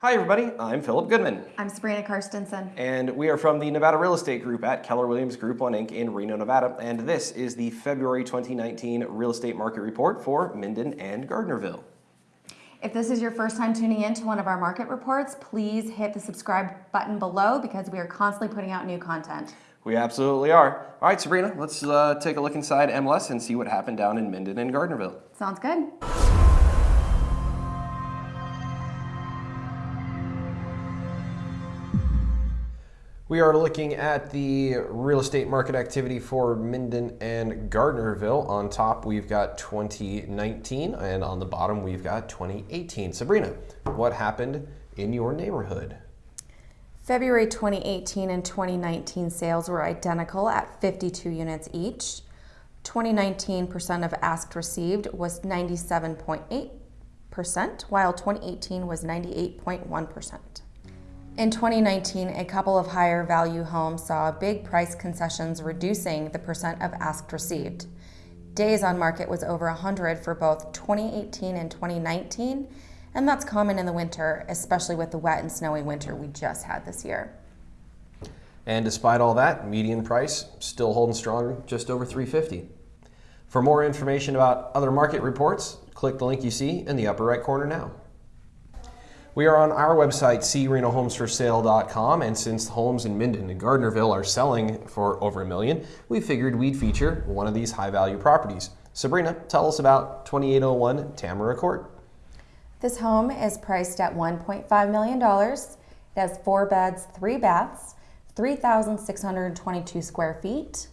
Hi everybody, I'm Philip Goodman. I'm Sabrina Karstensen. And we are from the Nevada Real Estate Group at Keller Williams Group 1 Inc. in Reno, Nevada. And this is the February 2019 Real Estate Market Report for Minden and Gardnerville. If this is your first time tuning in to one of our market reports, please hit the subscribe button below because we are constantly putting out new content. We absolutely are. All right, Sabrina, let's uh, take a look inside MLS and see what happened down in Minden and Gardnerville. Sounds good. We are looking at the real estate market activity for Minden and Gardnerville. On top, we've got 2019, and on the bottom, we've got 2018. Sabrina, what happened in your neighborhood? February 2018 and 2019 sales were identical at 52 units each. 2019% of asked received was 97.8%, while 2018 was 98.1%. In 2019, a couple of higher value homes saw big price concessions reducing the percent of asked received. Days on market was over 100 for both 2018 and 2019, and that's common in the winter, especially with the wet and snowy winter we just had this year. And despite all that, median price still holding strong, just over 350. For more information about other market reports, click the link you see in the upper right corner now. We are on our website, crenohomesforsale.com, and since homes in Minden and Gardnerville are selling for over a million, we figured we'd feature one of these high-value properties. Sabrina, tell us about 2801 Tamara Court. This home is priced at $1.5 million. It has four beds, three baths, 3,622 square feet.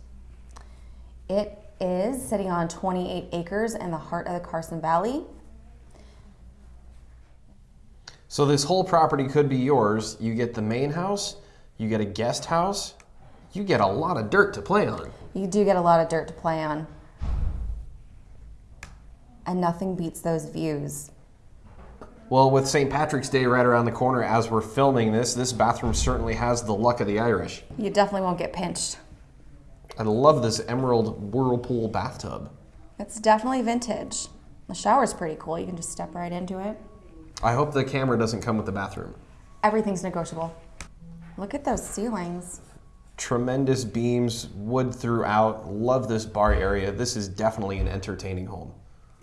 It is sitting on 28 acres in the heart of the Carson Valley. So this whole property could be yours. You get the main house, you get a guest house, you get a lot of dirt to play on. You do get a lot of dirt to play on. And nothing beats those views. Well, with St. Patrick's Day right around the corner as we're filming this, this bathroom certainly has the luck of the Irish. You definitely won't get pinched. I love this emerald whirlpool bathtub. It's definitely vintage. The shower's pretty cool. You can just step right into it. I hope the camera doesn't come with the bathroom. Everything's negotiable. Look at those ceilings. Tremendous beams, wood throughout. Love this bar area. This is definitely an entertaining home.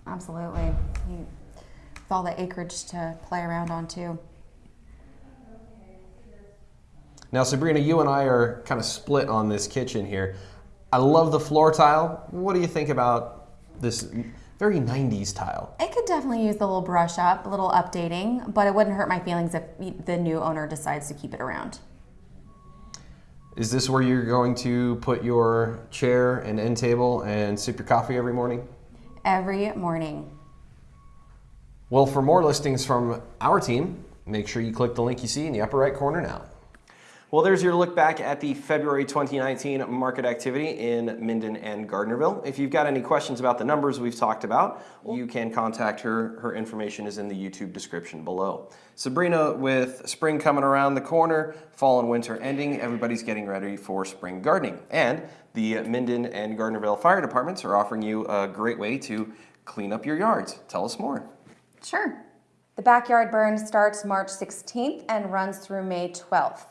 Absolutely. You, with all the acreage to play around on too. Now, Sabrina, you and I are kind of split on this kitchen here. I love the floor tile. What do you think about this very 90s tile. It could definitely use a little brush up, a little updating, but it wouldn't hurt my feelings if the new owner decides to keep it around. Is this where you're going to put your chair and end table and sip your coffee every morning? Every morning. Well, for more listings from our team, make sure you click the link you see in the upper right corner now. Well, there's your look back at the February 2019 market activity in Minden and Gardnerville. If you've got any questions about the numbers we've talked about, you can contact her. Her information is in the YouTube description below. Sabrina, with spring coming around the corner, fall and winter ending, everybody's getting ready for spring gardening. And the Minden and Gardnerville fire departments are offering you a great way to clean up your yards. Tell us more. Sure. The backyard burn starts March 16th and runs through May 12th.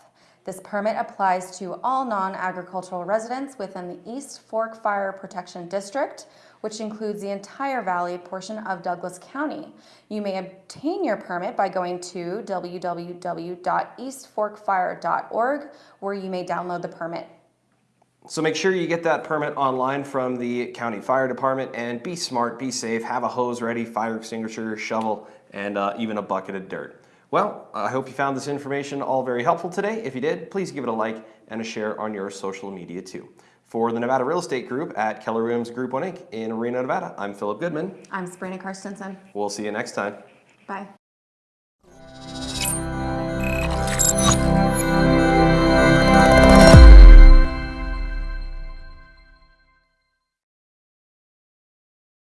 This permit applies to all non-agricultural residents within the East Fork Fire Protection District, which includes the entire valley portion of Douglas County. You may obtain your permit by going to www.eastforkfire.org where you may download the permit. So make sure you get that permit online from the county fire department and be smart, be safe, have a hose ready, fire extinguisher, shovel, and uh, even a bucket of dirt. Well, I hope you found this information all very helpful today. If you did, please give it a like and a share on your social media too. For the Nevada Real Estate Group at Keller Williams Group 1 Inc. in Reno, Nevada, I'm Philip Goodman. I'm Sabrina Karstensen. We'll see you next time. Bye.